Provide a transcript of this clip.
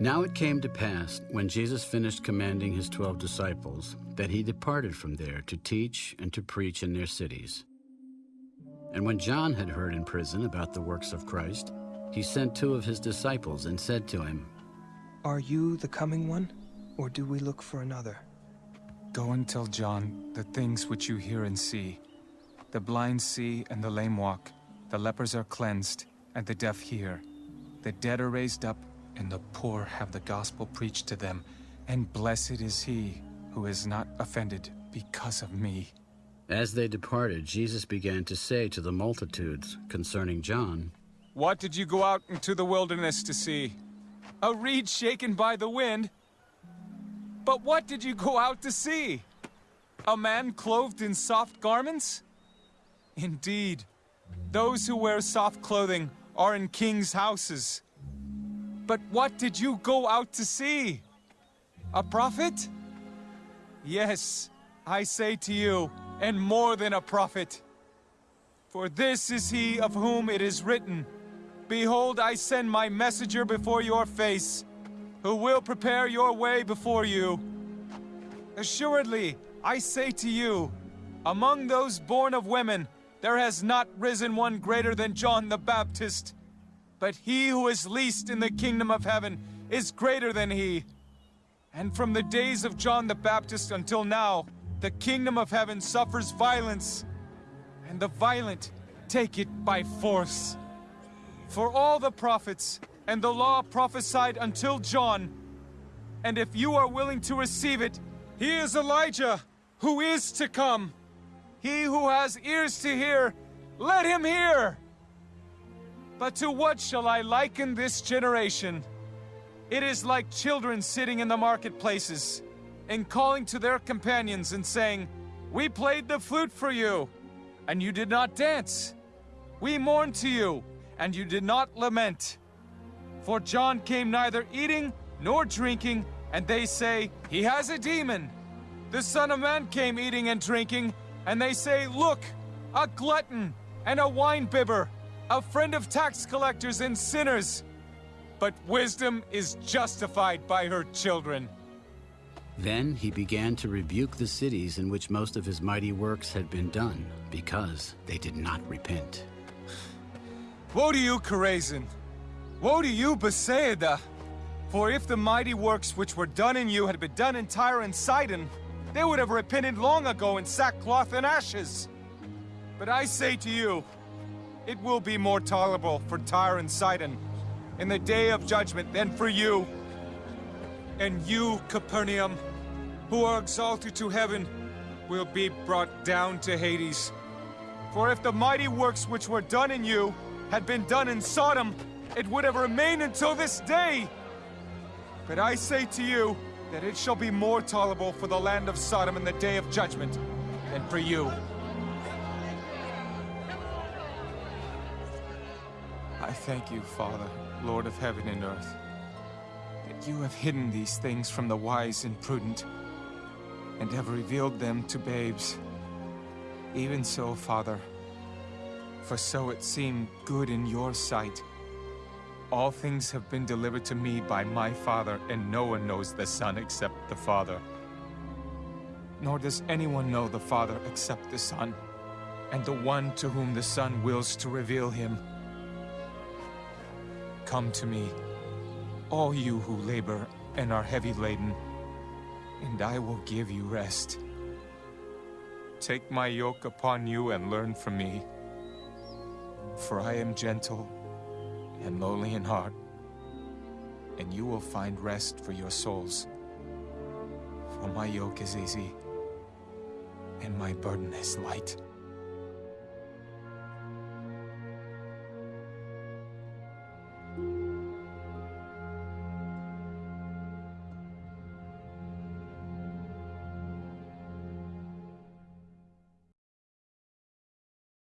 Now it came to pass, when Jesus finished commanding his twelve disciples, that he departed from there to teach and to preach in their cities. And when John had heard in prison about the works of Christ, he sent two of his disciples and said to him, Are you the coming one, or do we look for another? Go and tell John the things which you hear and see. The blind see and the lame walk, the lepers are cleansed, and the deaf hear. The dead are raised up, and the poor have the gospel preached to them. And blessed is he who is not offended because of me. As they departed, Jesus began to say to the multitudes concerning John, What did you go out into the wilderness to see? A reed shaken by the wind? But what did you go out to see? A man clothed in soft garments? Indeed, those who wear soft clothing are in kings' houses. But what did you go out to see? A prophet? Yes, I say to you, and more than a prophet. For this is he of whom it is written, Behold, I send my messenger before your face, who will prepare your way before you. Assuredly, I say to you, among those born of women, there has not risen one greater than John the Baptist. But he who is least in the kingdom of heaven is greater than he. And from the days of John the Baptist until now, the kingdom of heaven suffers violence, and the violent take it by force. For all the prophets and the law prophesied until John, and if you are willing to receive it, he is Elijah, who is to come. He who has ears to hear, let him hear! But to what shall I liken this generation? It is like children sitting in the marketplaces and calling to their companions and saying, We played the flute for you, and you did not dance. We mourned to you, and you did not lament. For John came neither eating nor drinking, and they say, He has a demon. The Son of Man came eating and drinking, and they say, Look, a glutton and a wine-bibber, a friend of tax collectors and sinners. But wisdom is justified by her children. Then he began to rebuke the cities in which most of his mighty works had been done, because they did not repent. Woe to you, Chorazin! Woe to you, Bethsaida! For if the mighty works which were done in you had been done in Tyre and Sidon, they would have repented long ago in sackcloth and ashes. But I say to you, it will be more tolerable for Tyre and Sidon in the day of judgment than for you. And you, Capernaum, who are exalted to heaven, will be brought down to Hades. For if the mighty works which were done in you had been done in Sodom, it would have remained until this day. But I say to you that it shall be more tolerable for the land of Sodom in the day of judgment than for you. I thank you, Father, Lord of heaven and earth, that you have hidden these things from the wise and prudent, and have revealed them to babes. Even so, Father, for so it seemed good in your sight. All things have been delivered to me by my Father, and no one knows the Son except the Father. Nor does anyone know the Father except the Son, and the one to whom the Son wills to reveal him. Come to me, all you who labor and are heavy laden, and I will give you rest. Take my yoke upon you and learn from me, for I am gentle and lowly in heart, and you will find rest for your souls. For my yoke is easy, and my burden is light.